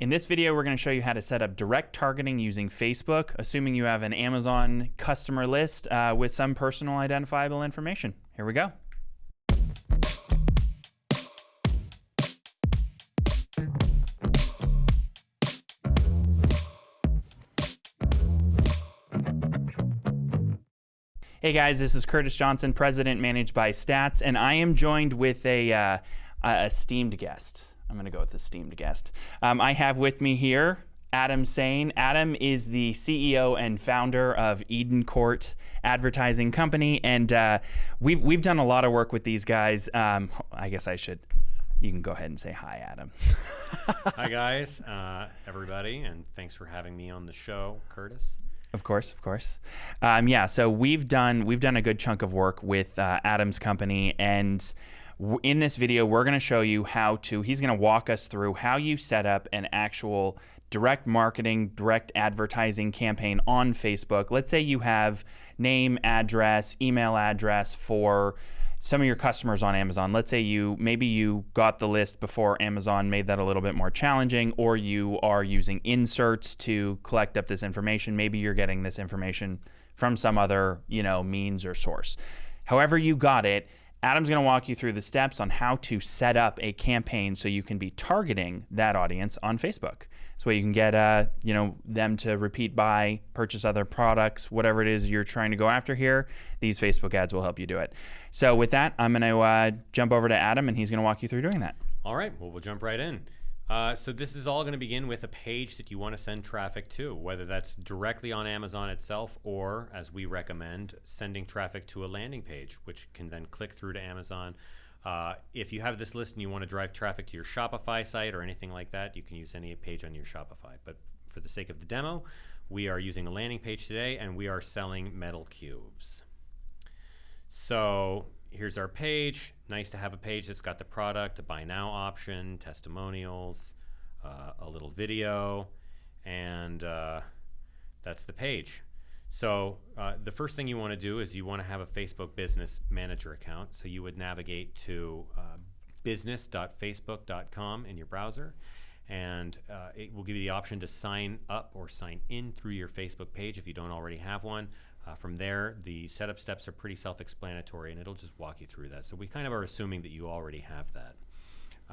In this video, we're going to show you how to set up direct targeting using Facebook, assuming you have an Amazon customer list uh, with some personal identifiable information. Here we go. Hey guys, this is Curtis Johnson, President Managed by Stats, and I am joined with a, uh, a esteemed guest. I'm going to go with esteemed guest. Um, I have with me here Adam Sain. Adam is the CEO and founder of Eden Court Advertising Company, and uh, we've we've done a lot of work with these guys. Um, I guess I should. You can go ahead and say hi, Adam. hi guys, uh, everybody, and thanks for having me on the show, Curtis. Of course, of course. Um, yeah, so we've done we've done a good chunk of work with uh, Adam's company, and in this video, we're going to show you how to. He's going to walk us through how you set up an actual direct marketing, direct advertising campaign on Facebook. Let's say you have name, address, email address for some of your customers on Amazon. Let's say you maybe you got the list before Amazon made that a little bit more challenging, or you are using inserts to collect up this information. Maybe you're getting this information from some other you know means or source. However you got it, Adam's going to walk you through the steps on how to set up a campaign so you can be targeting that audience on Facebook. So you can get uh, you know them to repeat buy, purchase other products, whatever it is you're trying to go after here. These Facebook ads will help you do it. So with that, I'm going to uh, jump over to Adam, and he's going to walk you through doing that. All right. Well, we'll jump right in. Uh, so this is all going to begin with a page that you want to send traffic to, whether that's directly on Amazon itself or, as we recommend, sending traffic to a landing page, which can then click through to Amazon. Uh, if you have this list and you want to drive traffic to your Shopify site or anything like that, you can use any page on your Shopify. But for the sake of the demo, we are using a landing page today and we are selling metal cubes. So here's our page. Nice to have a page that's got the product, a buy now option, testimonials, uh, a little video, and uh, that's the page. So uh, the first thing you want to do is you want to have a Facebook Business Manager account. So you would navigate to uh, business.facebook.com in your browser, and uh, it will give you the option to sign up or sign in through your Facebook page if you don't already have one. Uh, from there, the setup steps are pretty self-explanatory, and it'll just walk you through that. So we kind of are assuming that you already have that.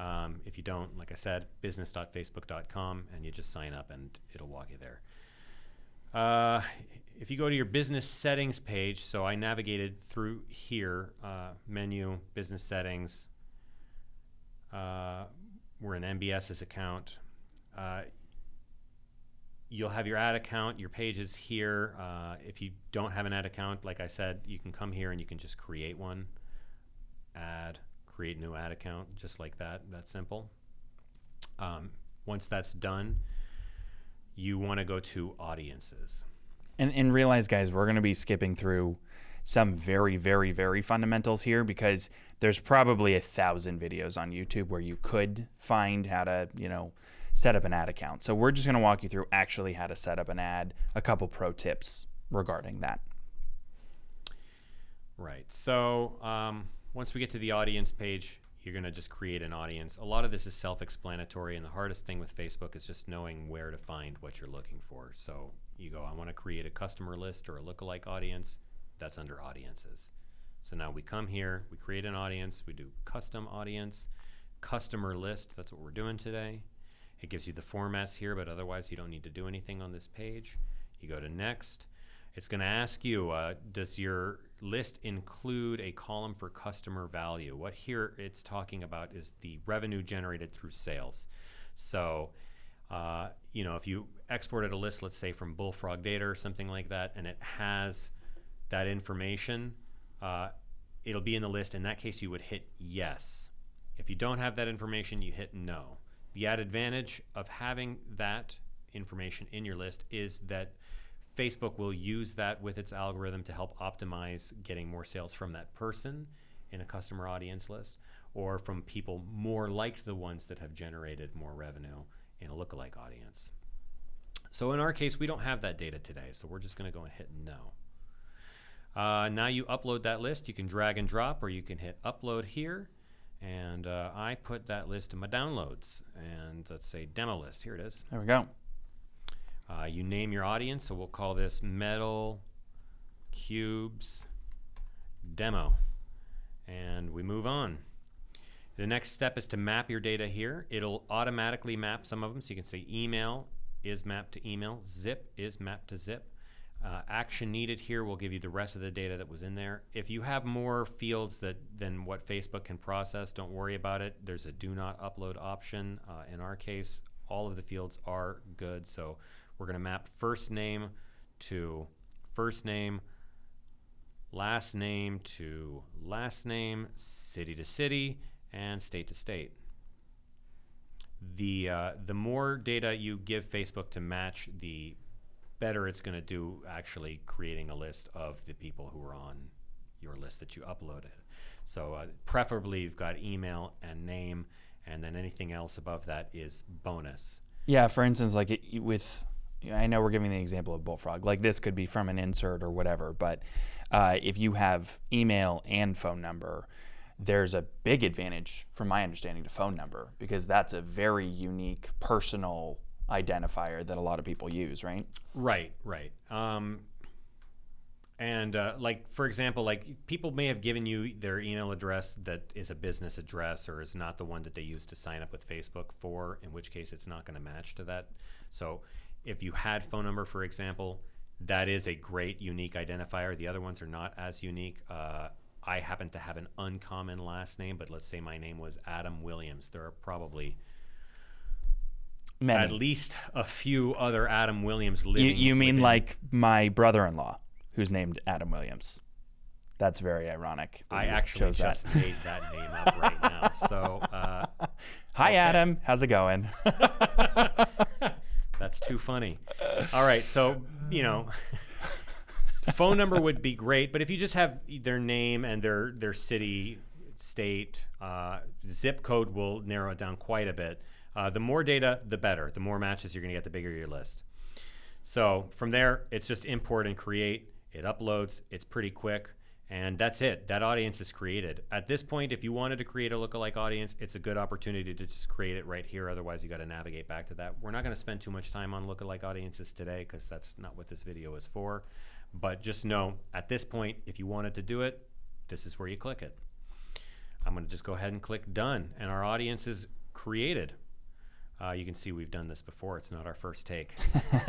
Um, if you don't, like I said, business.facebook.com, and you just sign up, and it'll walk you there. Uh, if you go to your business settings page, so I navigated through here, uh, menu, business settings. Uh, we're in MBS's account. You'll have your ad account, your pages here. Uh, if you don't have an ad account, like I said, you can come here and you can just create one, add, create new ad account, just like that. That's simple. Um, once that's done, you want to go to audiences. And, and realize, guys, we're going to be skipping through some very, very, very fundamentals here because there's probably a thousand videos on YouTube where you could find how to, you know, set up an ad account. So we're just going to walk you through actually how to set up an ad, a couple pro tips regarding that. Right. So um, once we get to the audience page, you're going to just create an audience. A lot of this is self-explanatory, and the hardest thing with Facebook is just knowing where to find what you're looking for. So you go, I want to create a customer list or a lookalike audience. That's under audiences. So now we come here, we create an audience, we do custom audience, customer list. That's what we're doing today. It gives you the formats here, but otherwise you don't need to do anything on this page. You go to next. It's going to ask you, uh, does your list include a column for customer value? What here it's talking about is the revenue generated through sales. So, uh, you know, if you exported a list, let's say from Bullfrog Data or something like that, and it has that information, uh, it'll be in the list. In that case, you would hit yes. If you don't have that information, you hit no. The added advantage of having that information in your list is that Facebook will use that with its algorithm to help optimize getting more sales from that person in a customer audience list or from people more like the ones that have generated more revenue in a lookalike audience. So in our case, we don't have that data today, so we're just going to go and hit no. Uh, now you upload that list. You can drag and drop, or you can hit upload here, And uh, I put that list in my downloads. And let's say demo list. Here it is. There we go. Uh, you name your audience, so we'll call this Metal Cubes Demo. And we move on. The next step is to map your data here. It'll automatically map some of them, so you can say email is mapped to email, zip is mapped to zip. Uh, action needed here will give you the rest of the data that was in there. If you have more fields that than what Facebook can process, don't worry about it. There's a do not upload option. Uh, in our case, all of the fields are good, so we're going to map first name to first name, last name to last name, city to city, and state to state. The, uh, the more data you give Facebook to match, the better it's going to do actually creating a list of the people who are on your list that you uploaded. So uh, preferably you've got email and name, and then anything else above that is bonus. Yeah, for instance, like it, with, I know we're giving the example of Bullfrog. Like this could be from an insert or whatever, but uh, if you have email and phone number, there's a big advantage, from my understanding, to phone number because that's a very unique personal identifier that a lot of people use, right? Right, right. Um, and uh, like for example, like people may have given you their email address that is a business address or is not the one that they use to sign up with Facebook for, in which case it's not going to match to that. So if you had phone number, for example, that is a great unique identifier. The other ones are not as unique. Uh, I happen to have an uncommon last name, but let's say my name was Adam Williams. There are probably Many. at least a few other Adam Williams You, living. you mean like my brother-in-law, who's named Adam Williams? That's very ironic. that I actually chose that. just made that name up right now. So uh, Hi, okay. Adam. How's it going? that's too funny. All right, so you know, phone number would be great, but if you just have their name and their their city, state, uh, zip code will narrow it down quite a bit. Uh, the more data, the better. The more matches you're going to get, the bigger your list. So from there, it's just import and create. It uploads. It's pretty quick. And that's it. That audience is created. At this point, if you wanted to create a lookalike audience, it's a good opportunity to just create it right here. Otherwise, you got to navigate back to that. We're not going to spend too much time on lookalike audiences today because that's not what this video is for. But just know, at this point, if you wanted to do it, this is where you click it. I'm going to just go ahead and click done, and our audience is created. Uh, you can see we've done this before. It's not our first take.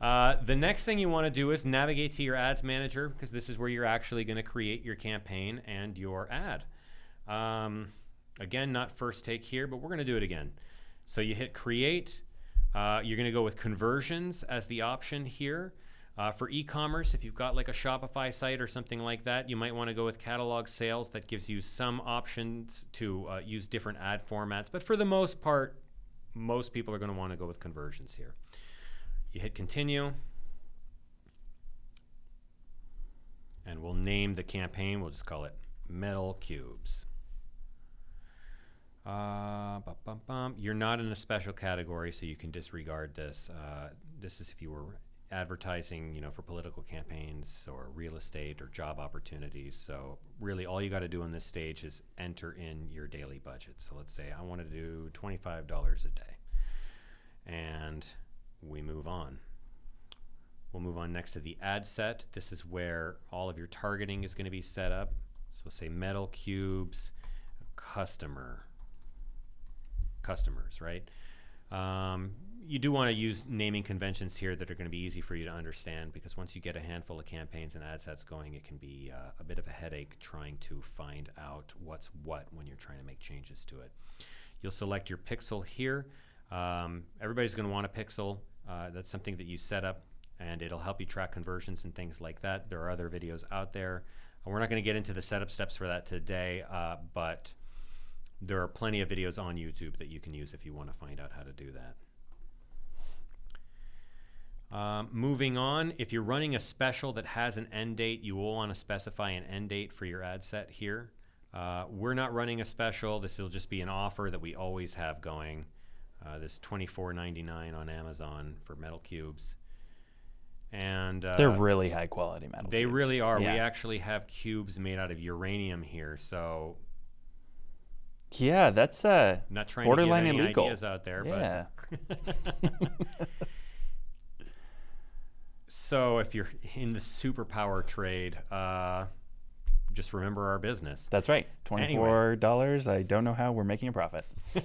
uh, the next thing you want to do is navigate to your ads manager because this is where you're actually going to create your campaign and your ad. Um, again, not first take here, but we're going to do it again. So you hit create. Uh, you're going to go with conversions as the option here. Uh, for e-commerce, if you've got like a Shopify site or something like that, you might want to go with catalog sales. That gives you some options to uh, use different ad formats. But for the most part, most people are going to want to go with conversions here. You hit continue. And we'll name the campaign. We'll just call it Metal Cubes. Uh, bum, bum, bum. You're not in a special category, so you can disregard this. Uh, this is if you were advertising, you know, for political campaigns or real estate or job opportunities. So really, all you got to do on this stage is enter in your daily budget. So let's say I want to do twenty-five dollars a day, and we move on. We'll move on next to the ad set. This is where all of your targeting is going to be set up. So we'll say metal cubes, customer, customers, right? Um, you do want to use naming conventions here that are going to be easy for you to understand because once you get a handful of campaigns and ad sets going, it can be uh, a bit of a headache trying to find out what's what when you're trying to make changes to it. You'll select your pixel here. Um, everybody's going to want a pixel. Uh, that's something that you set up and it'll help you track conversions and things like that. There are other videos out there. We're not going to get into the setup steps for that today, uh, but there are plenty of videos on YouTube that you can use if you want to find out how to do that. Um, moving on, if you're running a special that has an end date, you will want to specify an end date for your ad set here. Uh, we're not running a special. This will just be an offer that we always have going. Uh, this $24.99 on Amazon for metal cubes. and uh, They're really high quality metal. Cubes. They cubes. really are. Yeah. We actually have cubes made out of uranium here, so yeah, that's uh, not trying Borderline to any illegal. ideas out there, yeah. but so if you're in the superpower trade, uh, just remember our business. That's right. Twenty four dollars. I don't know how we're making a profit.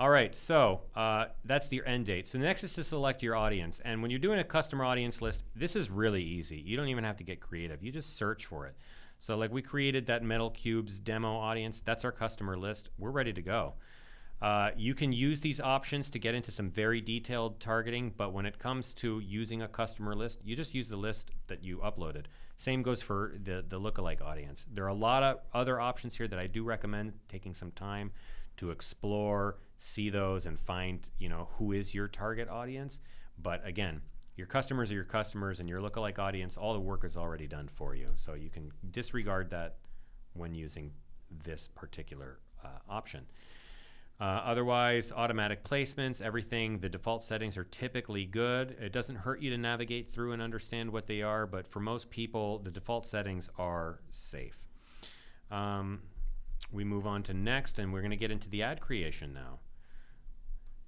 All right, so uh, that's the end date. So the next is to select your audience. And when you're doing a customer audience list, this is really easy. You don't even have to get creative. You just search for it. So like we created that Metal Cubes demo audience. That's our customer list. We're ready to go. Uh, you can use these options to get into some very detailed targeting, but when it comes to using a customer list, you just use the list that you uploaded. Same goes for the, the lookalike audience. There are a lot of other options here that I do recommend taking some time to explore, see those, and find you know who is your target audience. But again, your customers are your customers, and your lookalike audience, all the work is already done for you. So you can disregard that when using this particular uh, option. Uh, otherwise, automatic placements, everything, the default settings are typically good. It doesn't hurt you to navigate through and understand what they are, but for most people, the default settings are safe. Um, we move on to next, and we're going to get into the ad creation now.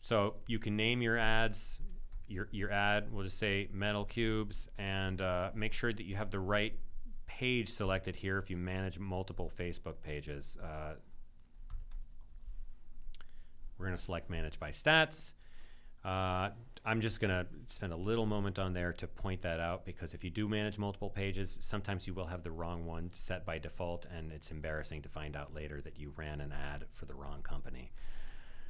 So you can name your ads. Your, your ad, we'll just say metal cubes, and uh, make sure that you have the right page selected here if you manage multiple Facebook pages. Uh, we're going to select manage by stats. Uh, I'm just going to spend a little moment on there to point that out because if you do manage multiple pages, sometimes you will have the wrong one set by default, and it's embarrassing to find out later that you ran an ad for the wrong company.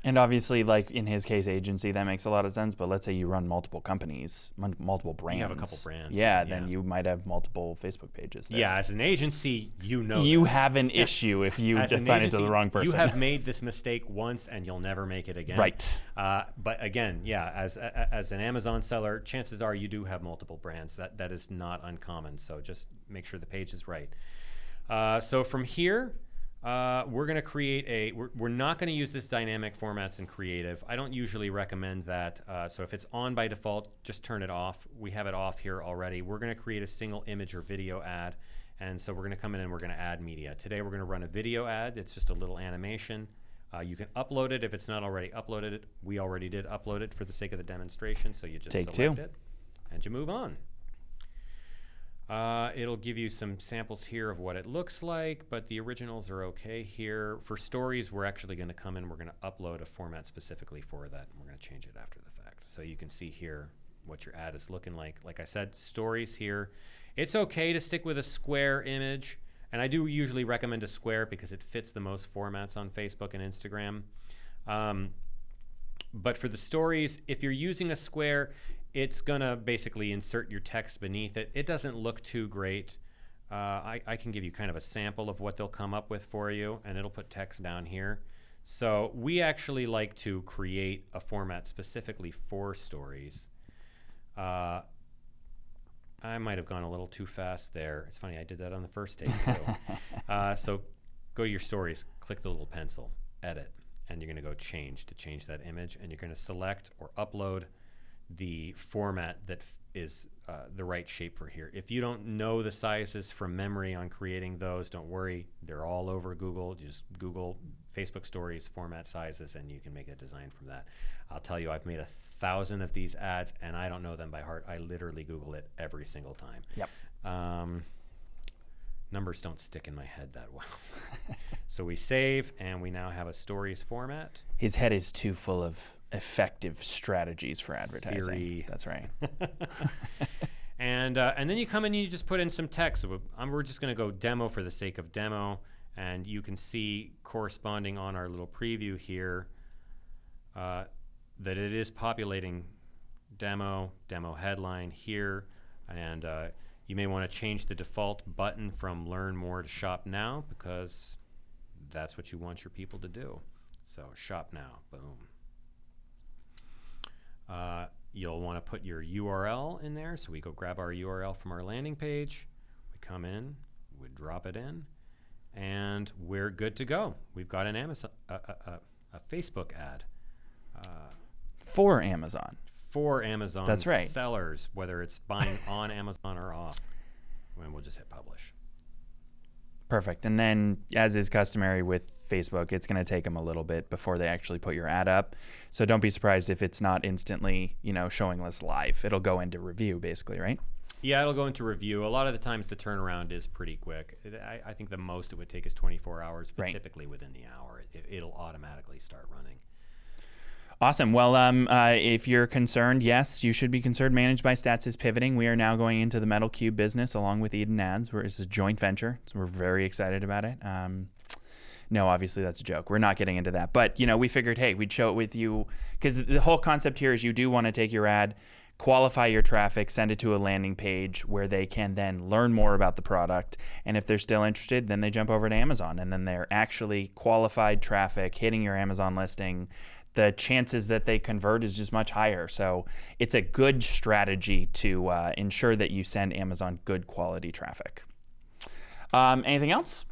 And obviously, like in his case, agency, that makes a lot of sense. But let's say you run multiple companies, multiple brands. You have a couple brands, Yeah, yeah. then you might have multiple Facebook pages. There. Yeah, as an agency, you know You this. have an issue if you assign it to the wrong person. You have made this mistake once, and you'll never make it again. Right. Uh, but again, yeah, as as an Amazon seller, chances are you do have multiple brands. That that is not uncommon. So just make sure the page is right. Uh, so from here, uh, we're going to create a. We're, we're not going to use this dynamic formats in creative. I don't usually recommend that. Uh, so if it's on by default, just turn it off. We have it off here already. We're going to create a single image or video ad. And so we're going to come in and we're going to add media. Today we're going to run a video ad. It's just a little animation. Uh, you can upload it if it's not already uploaded. We already did upload it for the sake of the demonstration, so you just Take select two. it and you move on. Uh, it'll give you some samples here of what it looks like, but the originals are okay here. For stories, we're actually going to come in, we're going to upload a format specifically for that, and we're going to change it after the fact. So you can see here what your ad is looking like. Like I said, stories here. It's okay to stick with a square image, and I do usually recommend a square because it fits the most formats on Facebook and Instagram. Um, but for the stories, if you're using a square, it's gonna basically insert your text beneath it. It doesn't look too great. Uh, I, I can give you kind of a sample of what they'll come up with for you, and it'll put text down here. So we actually like to create a format specifically for stories. Uh, I might have gone a little too fast there. It's funny, I did that on the first take too. uh, so go to your stories, click the little pencil, edit, and you're going to go change to change that image, and you're going to select or upload the format that is uh, the right shape for here. If you don't know the sizes from memory on creating those, don't worry. They're all over Google. Just Google Facebook Stories format sizes, and you can make a design from that. I'll tell you, I've made a thousand of these ads, and I don't know them by heart. I literally Google it every single time. Yep. Um, numbers don't stick in my head that well. so we save, and we now have a stories format. His head is too full of effective strategies for advertising. Theory. That's right. and uh, and then you come in and you just put in some text. So um, we're just going to go demo for the sake of demo, and you can see corresponding on our little preview here uh, that it is populating demo, demo headline here, and uh, you may want to change the default button from learn more to shop now because that's what you want your people to do. So shop now, boom. Uh, you'll want to put your URL in there. So we go grab our URL from our landing page. We come in, we drop it in, and we're good to go. We've got an Amazon, a, Facebook ad. Uh, for Amazon. for Amazon That's right. sellers, whether it's buying on Amazon or off. And we'll just hit publish. Perfect. And then, as is customary with Facebook, it's going to take them a little bit before they actually put your ad up. So don't be surprised if it's not instantly, you know, showing us live. It'll go into review, basically, right? Yeah, it'll go into review. A lot of the times the turnaround is pretty quick. I, I think the most it would take is 24 hours, but Right. typically within the hour, it, it'll automatically start running. Awesome. Well, um, uh, if you're concerned, yes, you should be concerned. Managed by Stats is pivoting. We are now going into the Metal Cube business along with Eden Ads. Where it's a joint venture, so we're very excited about it. Um, no, obviously that's a joke. We're not getting into that. But you know, we figured, hey, we'd show it with you because the whole concept here is you do want to take your ad, qualify your traffic, send it to a landing page where they can then learn more about the product. And if they're still interested, then they jump over to Amazon, and then they're actually qualified traffic hitting your Amazon listing. The chances that they convert is just much higher. So it's a good strategy to uh, ensure that you send Amazon good quality traffic. Um, anything else?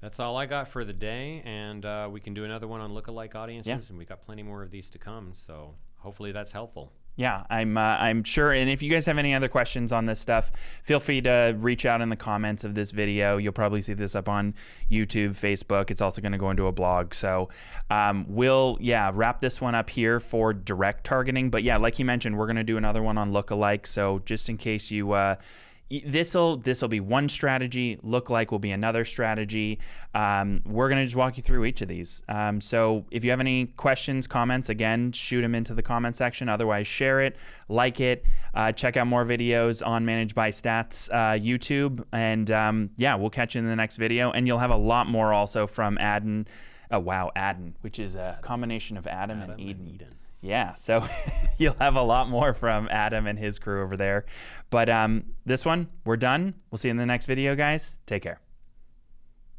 That's all I got for the day, and uh, we can do another one on lookalike audiences, Yeah. and we got plenty more of these to come. So hopefully that's helpful. Yeah, I'm uh, I'm sure. And if you guys have any other questions on this stuff, feel free to reach out in the comments of this video. You'll probably see this up on YouTube, Facebook. It's also going to go into a blog. So um, we'll yeah wrap this one up here for direct targeting. But yeah, like you mentioned, we're going to do another one on lookalike. So just in case you. Uh, this'll this'll be one strategy look like will be another strategy. Um, we're going to just walk you through each of these. Um, so if you have any questions comments again shoot them into the comment section. Otherwise share it like it uh, check out more videos on managed by stats uh, youtube. And um, yeah we'll catch you in the next video. And you'll have a lot more also from adden oh wow adden which is a combination of adam, Adam and and eden. Eden. Yeah, so you'll have a lot more from Adam and his crew over there. But um, this one, we're done. We'll see you in the next video, guys. Take care.